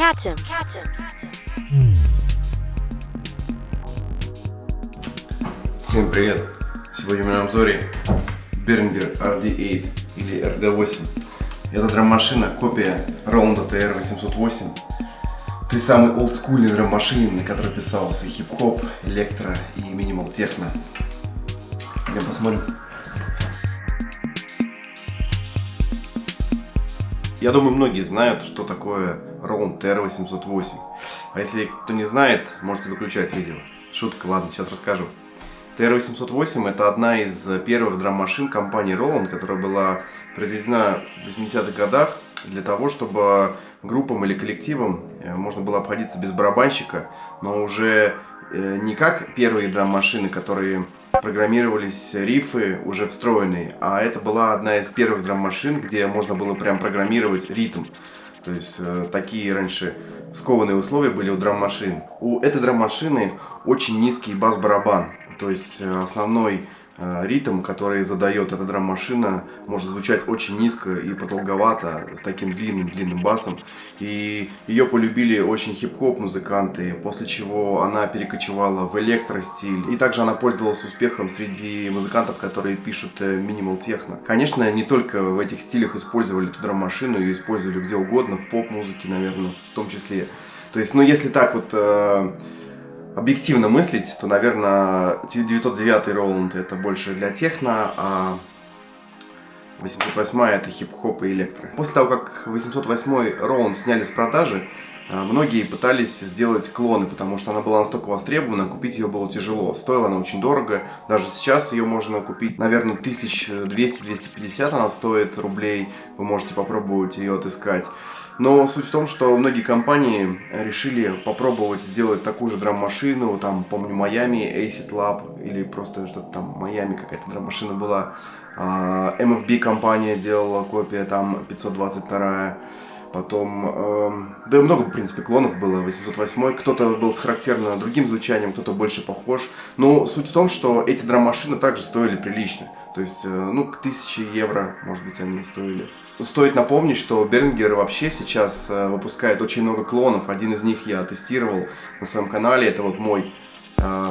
Katim. Всем привет! Сегодня на обзоре Behringer RD8 или RD8. Это драм-машина, копия Roland TR808. Той самой олдскульной драм-машины, на которой писался хип-хоп, электро и минимал техно. Пойдем посмотрим. Я думаю, многие знают, что такое Roland TR808. А если кто не знает, можете выключать видео. Шутка, ладно, сейчас расскажу. TR-808 это одна из первых драм-машин компании Roland, которая была произведена в 80-х годах для того, чтобы группам или коллективам э, можно было обходиться без барабанщика, но уже э, не как первые драм-машины, которые программировались рифы уже встроенные, а это была одна из первых драм-машин, где можно было прям программировать ритм. То есть э, такие раньше скованные условия были у драм-машин. У этой драм-машины очень низкий бас-барабан. То есть э, основной ритм, который задает эта драм-машина, может звучать очень низко и продолговато, с таким длинным-длинным басом. И ее полюбили очень хип-хоп музыканты, после чего она перекочевала в электростиль. И также она пользовалась успехом среди музыкантов, которые пишут э, минимал техно. Конечно, не только в этих стилях использовали эту драм-машину, ее использовали где угодно, в поп-музыке, наверное, в том числе. То есть, ну, если так вот объективно мыслить, то, наверное, 909 Роланд это больше для техно, а 808 это хип-хоп и электро. После того, как 808 Роланд сняли с продажи, а, многие пытались сделать клоны, потому что она была настолько востребована, купить ее было тяжело. Стоила она очень дорого, даже сейчас ее можно купить, наверное, 1200-250 она стоит рублей, вы можете попробовать ее отыскать. Но суть в том, что многие компании решили попробовать сделать такую же драм-машину, там, помню, Miami, Acid Lab, или просто что-то там, Miami какая-то драм-машина была. MFB а, компания делала копия, там, 522 Потом, э, да много, в принципе, клонов было, 808 Кто-то был с характерно другим звучанием, кто-то больше похож. Но суть в том, что эти драм-машины также стоили прилично. То есть, э, ну, к 1000 евро, может быть, они стоили. Стоит напомнить, что Берингер вообще сейчас э, выпускает очень много клонов. Один из них я тестировал на своем канале. Это вот мой э,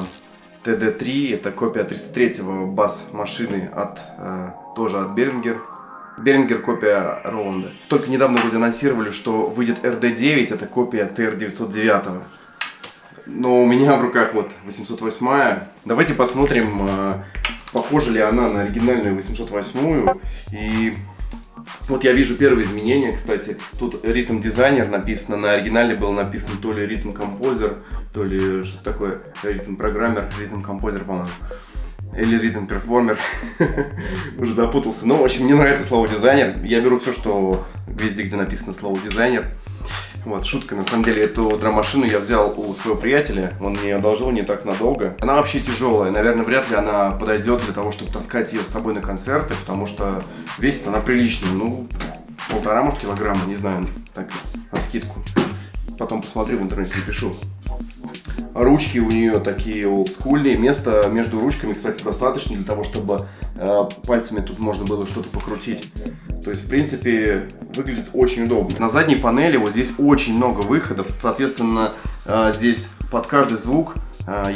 TD3. Это копия 303-го бас-машины от, э, тоже от Берингер. Берингер копия Роланда. Только недавно вроде анонсировали, что выйдет RD9, это копия TR909. Но у меня в руках вот 808. Давайте посмотрим, э, похожа ли она на оригинальную 808. И вот я вижу первые изменения, кстати. Тут ритм дизайнер написано, на оригинале было написано то ли ритм композер, то ли что такое ритм программер, ритм композер, по-моему. Или ритм перформер. Уже запутался. Ну, в общем, мне нравится слово дизайнер. Я беру все, что везде, где написано слово дизайнер. Вот, шутка, на самом деле, эту драм-машину я взял у своего приятеля, он мне одолжил не так надолго. Она вообще тяжелая, наверное, вряд ли она подойдет для того, чтобы таскать ее с собой на концерты, потому что весит она приличную, ну, полтора, может, килограмма, не знаю, так, на скидку. Потом посмотрю в интернете, напишу. Ручки у нее такие олдскульные. Места между ручками, кстати, достаточно для того, чтобы э, пальцами тут можно было что-то покрутить. То есть, в принципе, выглядит очень удобно. На задней панели вот здесь очень много выходов. Соответственно, э, здесь под каждый звук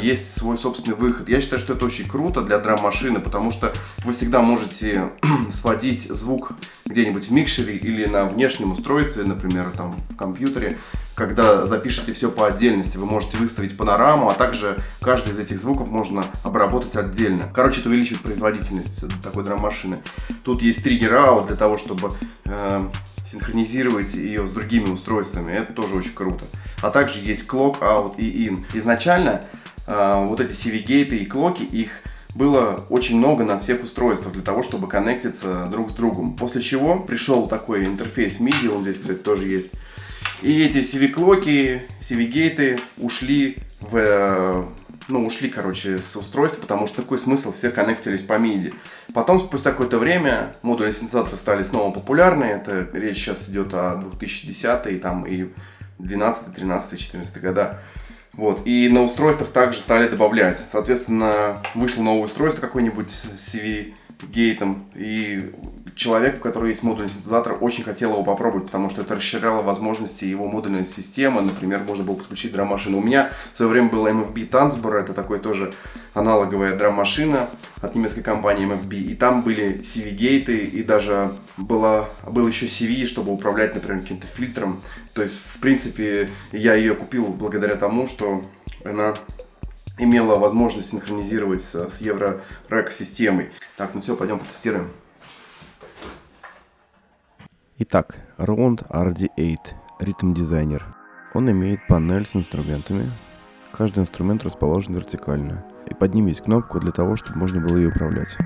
есть свой собственный выход. Я считаю, что это очень круто для драм-машины, потому что вы всегда можете сводить звук где-нибудь в микшере или на внешнем устройстве, например, там в компьютере, когда запишете все по отдельности, вы можете выставить панораму, а также каждый из этих звуков можно обработать отдельно. Короче, это увеличивает производительность такой драм-машины. Тут есть триггер out для того, чтобы э, синхронизировать ее с другими устройствами. Это тоже очень круто. А также есть clock out и in. Изначально э, вот эти CV-гейты и клоки, их было очень много на всех устройствах для того, чтобы коннектиться друг с другом. После чего пришел такой интерфейс MIDI, он здесь, кстати, тоже есть. И эти CV-клоки, CV-гейты ушли в, э, ну, ушли, короче, с устройства, потому что такой смысл, все коннектились по MIDI. Потом, спустя какое-то время, модули синтезаторы стали снова популярны, это речь сейчас идет о 2010 там и 12, 13, 14 года. Вот, и на устройствах также стали добавлять. Соответственно, вышло новое устройство какое-нибудь CV гейтом. И человек, у которого есть модульный синтезатор, очень хотел его попробовать, потому что это расширяло возможности его модульной системы. Например, можно было подключить драм-машину. У меня в свое время был MFB Tanzboro, это такой тоже аналоговая драм-машина от немецкой компании MFB. И там были CV-гейты, и даже было, был еще CV, чтобы управлять, например, каким-то фильтром. То есть, в принципе, я ее купил благодаря тому, что она имела возможность синхронизировать с, с Евро-рэк системой. Так, ну все, пойдем потестируем. Итак, Roland RD8 Rhythm Designer. Он имеет панель с инструментами. Каждый инструмент расположен вертикально. И под ним есть кнопка для того, чтобы можно было ее управлять.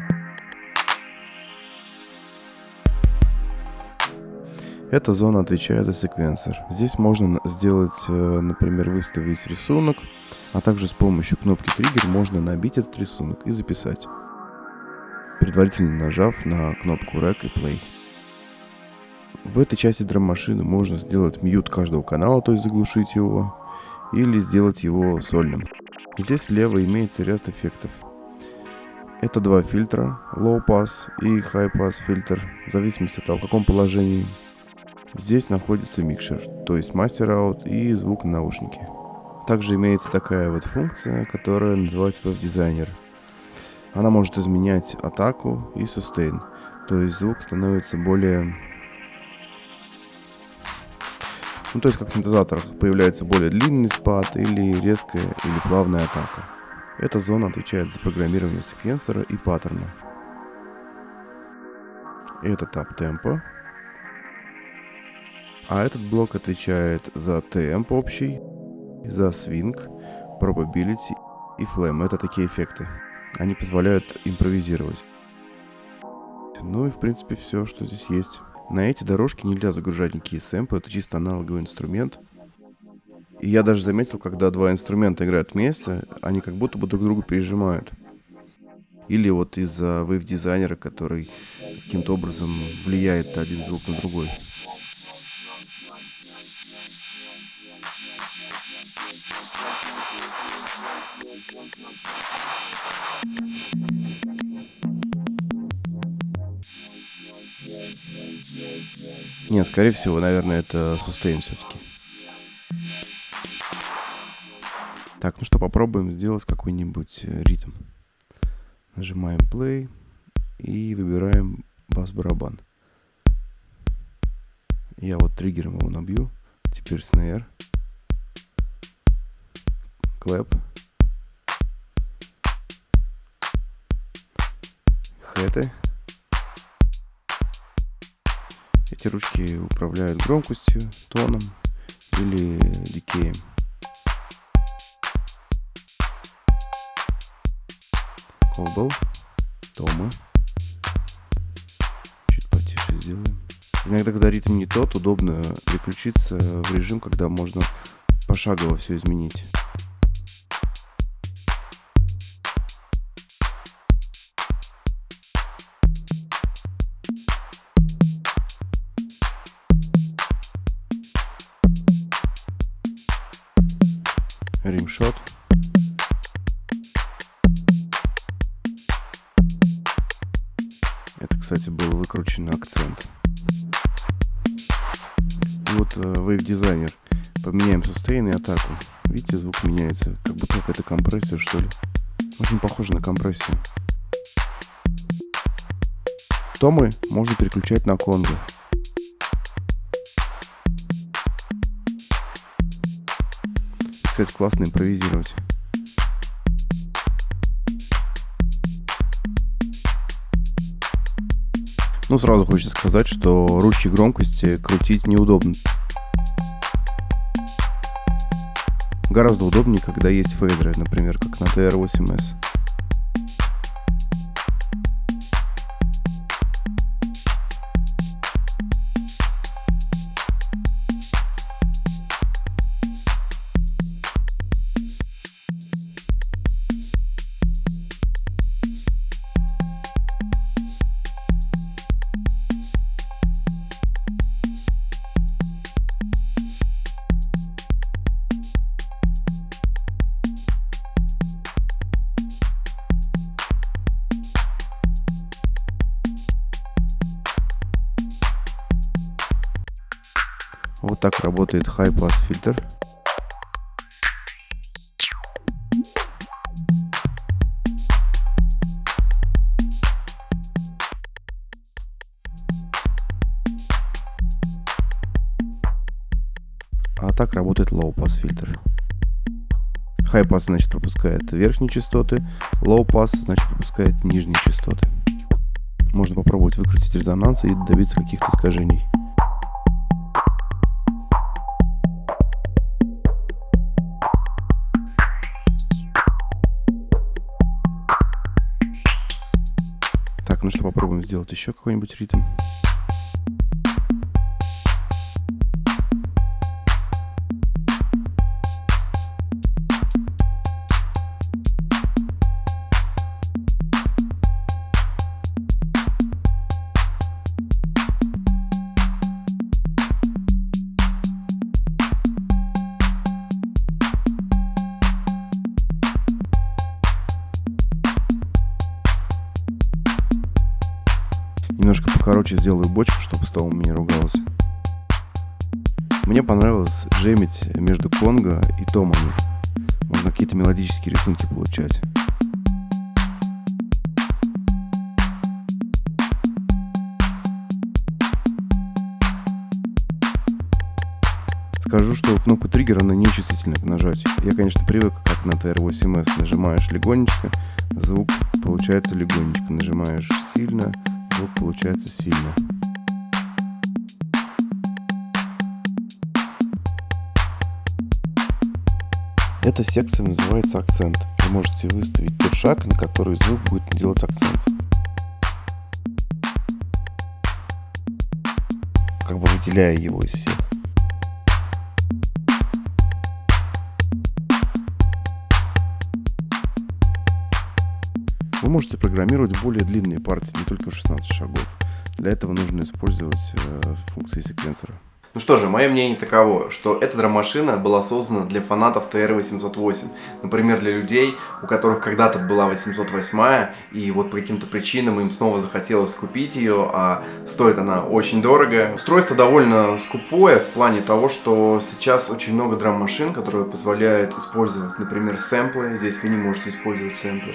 Эта зона отвечает за секвенсор. Здесь можно сделать, э, например, выставить рисунок, а также с помощью кнопки триггер можно набить этот рисунок и записать, предварительно нажав на кнопку Rec и Play. В этой части драм-машины можно сделать мьют каждого канала, то есть заглушить его, или сделать его сольным. Здесь слева имеется ряд эффектов. Это два фильтра, Low Pass и High Pass фильтр, в зависимости от того, в каком положении Здесь находится микшер, то есть мастер аут и звук на наушнике. Также имеется такая вот функция, которая называется Designer. Она может изменять атаку и сустейн, то есть звук становится более... Ну, то есть как в синтезаторах появляется более длинный спад или резкая или плавная атака. Эта зона отвечает за программирование секвенсора и паттерна. Это тап темпа, а этот блок отвечает за темп общий, за свинг, probability и flame. Это такие эффекты. Они позволяют импровизировать. Ну и в принципе все, что здесь есть. На эти дорожки нельзя загружать никакие сэмплы, это чисто аналоговый инструмент. И я даже заметил, когда два инструмента играют вместе, они как будто бы друг друга пережимают. Или вот из-за вейв-дизайнера, который каким-то образом влияет один звук на другой. Нет, скорее всего, наверное, это сустейн все-таки. Так, ну что, попробуем сделать какой-нибудь э, ритм. Нажимаем play и выбираем бас-барабан. Я вот триггером его набью. Теперь снейр. Клэп. Хэты. Эти ручки управляют громкостью, тоном или дикеем. Колбл, томы. Чуть потише сделаем. Иногда, когда ритм не тот, удобно переключиться в режим, когда можно пошагово все изменить. Римшот. Это, кстати, был выкрученный акцент. И вот э, Wave Designer. Поменяем сустейн и атаку. Видите, звук меняется. Как будто какая-то компрессия, что ли. Очень похоже на компрессию. Томы можно переключать на конго. Кстати, классно импровизировать. Ну, сразу хочется сказать, что ручки громкости крутить неудобно. Гораздо удобнее, когда есть фейдеры, например, как на TR-8S. Вот так работает High Pass фильтр. А так работает Low Pass фильтр. High Pass значит пропускает верхние частоты, Low Pass значит пропускает нижние частоты. Можно попробовать выкрутить резонанс и добиться каких-то искажений. Еще какой-нибудь ритм. Покороче сделаю бочку, чтобы с Томом не ругался. Мне понравилось джемить между Конго и Томами. Можно какие-то мелодические рисунки получать. Скажу, что кнопка триггера, она нечувствительна к нажатию. Я, конечно, привык, как на TR8S, нажимаешь легонечко, звук получается легонечко, нажимаешь сильно, звук получается сильно. Эта секция называется акцент. Вы можете выставить тот шаг, на который звук будет делать акцент. Как бы выделяя его из всех. Вы можете программировать более длинные партии, не только в 16 шагов. Для этого нужно использовать э, функции секвенсора. Ну что же, мое мнение таково, что эта драм-машина была создана для фанатов TR-808. Например, для людей, у которых когда-то была 808, и вот по каким-то причинам им снова захотелось купить ее, а стоит она очень дорого. Устройство довольно скупое в плане того, что сейчас очень много драм-машин, которые позволяют использовать, например, сэмплы. Здесь вы не можете использовать сэмплы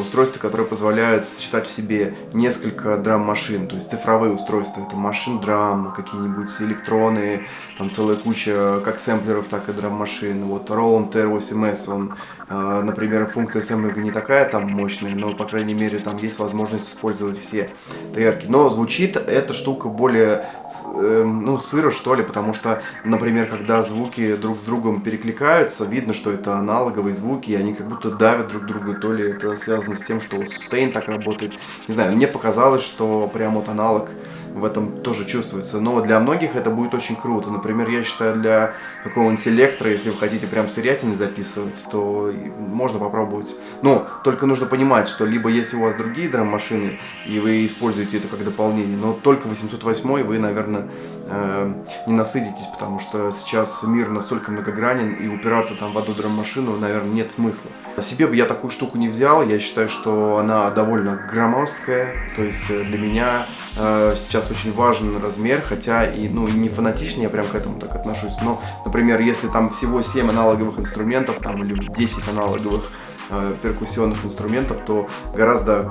устройства, которые позволяют сочетать в себе несколько драм-машин, то есть цифровые устройства, это машин драм, какие-нибудь электроны, там целая куча как сэмплеров, так и драм-машин. Вот Roland TR8S, он, э, например, функция сэмплинга не такая там мощная, но, по крайней мере, там есть возможность использовать все TR. -ки. Но звучит эта штука более, э, ну, сыро, что ли, потому что, например, когда звуки друг с другом перекликаются, видно, что это аналоговые звуки, и они как будто давят друг друга, то ли это связано с тем, что вот сустейн так работает. Не знаю, мне показалось, что прям вот аналог в этом тоже чувствуется. Но для многих это будет очень круто. Например, я считаю, для какого-нибудь электро, если вы хотите прям сырятины записывать, то можно попробовать. Но только нужно понимать, что либо если у вас другие драм-машины, и вы используете это как дополнение, но только 808 вы, наверное, э, не насытитесь, потому что сейчас мир настолько многогранен, и упираться там в одну драм-машину, наверное, нет смысла. Себе бы я такую штуку не взял, я считаю, что она довольно громоздкая, то есть э, для меня э, сейчас очень важен размер, хотя и, ну, не фанатично я прям к этому так отношусь, но, например, если там всего 7 аналоговых инструментов, там, или 10 аналоговых э, перкуссионных инструментов, то гораздо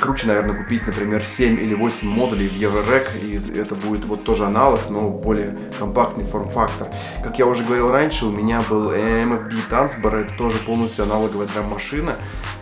круче, наверное, купить, например, 7 или 8 модулей в Eurorec, и это будет вот тоже аналог, но более компактный форм-фактор. Как я уже говорил раньше, у меня был MFB Tanzbar, это тоже полностью аналоговая драм-машина.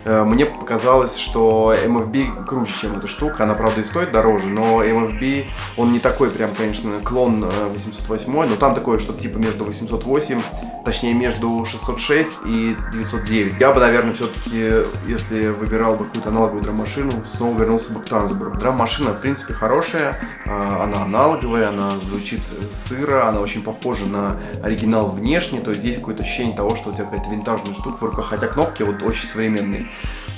Э, мне показалось, что MFB круче, чем эта штука, она, правда, и стоит дороже, но MFB, он не такой прям, конечно, клон 808, э, но там такое что-то типа между 808, точнее, между 606 и 909. Я бы, наверное, все-таки, если выбирал бы какую-то аналоговую драм-машину, машину, снова вернулся бы к Танзбору. Драм-машина, в принципе, хорошая, а, она аналоговая, она звучит сыро, она очень похожа на оригинал внешне, то есть здесь какое-то ощущение того, что у тебя какая-то винтажная штука в руках, хотя кнопки вот очень современные.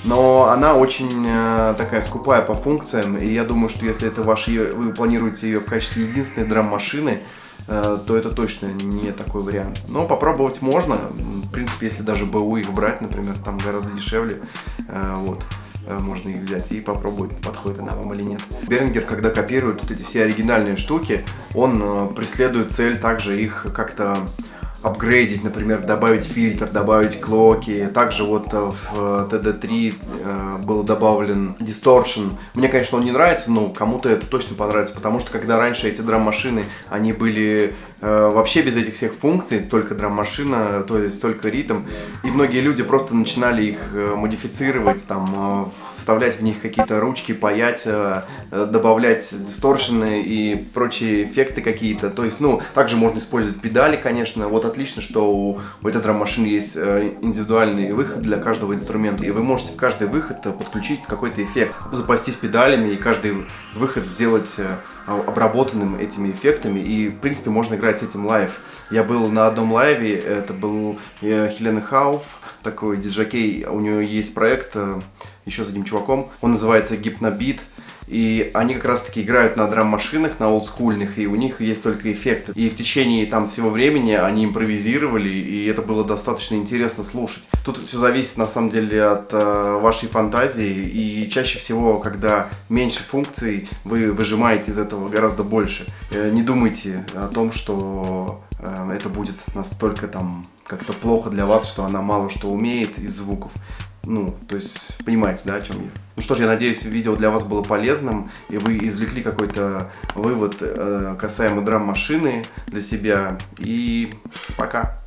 Но она очень э, такая скупая по функциям, и я думаю, что если это ваши, вы планируете ее в качестве единственной драм-машины, э, то это точно не такой вариант. Но попробовать можно, в принципе, если даже БУ их брать, например, там гораздо дешевле, э, вот. Э, можно их взять и попробовать, подходит она вам или нет. Берингер, когда копирует вот эти все оригинальные штуки, он э, преследует цель также их как-то апгрейдить, например, добавить фильтр, добавить клоки. Также вот э, в TD3 э, был добавлен distortion. Мне, конечно, он не нравится, но кому-то это точно понравится, потому что когда раньше эти драм-машины, они были э, вообще без этих всех функций, только драм-машина, то есть только ритм, и многие люди просто начинали их модифицировать, там, вставлять в них какие-то ручки, паять, добавлять дисторшены и прочие эффекты какие-то. То есть, ну, также можно использовать педали, конечно. Вот отлично, что у, у этой драм-машины есть э, индивидуальный выход для каждого инструмента, и вы можете в каждый выход э, подключить какой-то эффект, запастись педалями и каждый выход сделать э, обработанным этими эффектами, и, в принципе, можно играть с этим live. Я был на одном лайве, это был Хелена Хауф, такой диджакей, у нее есть проект еще с одним чуваком, он называется Гипнобит, и они как раз таки играют на драм-машинах, на олдскульных, и у них есть только эффекты. И в течение там всего времени они импровизировали, и это было достаточно интересно слушать. Тут все зависит на самом деле от э, вашей фантазии, и чаще всего, когда меньше функций, вы выжимаете из этого гораздо больше. Э, не думайте о том, что э, это будет настолько там как-то плохо для вас, что она мало что умеет из звуков. Ну, то есть, понимаете, да, о чем я? Ну что ж, я надеюсь, видео для вас было полезным, и вы извлекли какой-то вывод э, касаемо драм-машины для себя. И пока!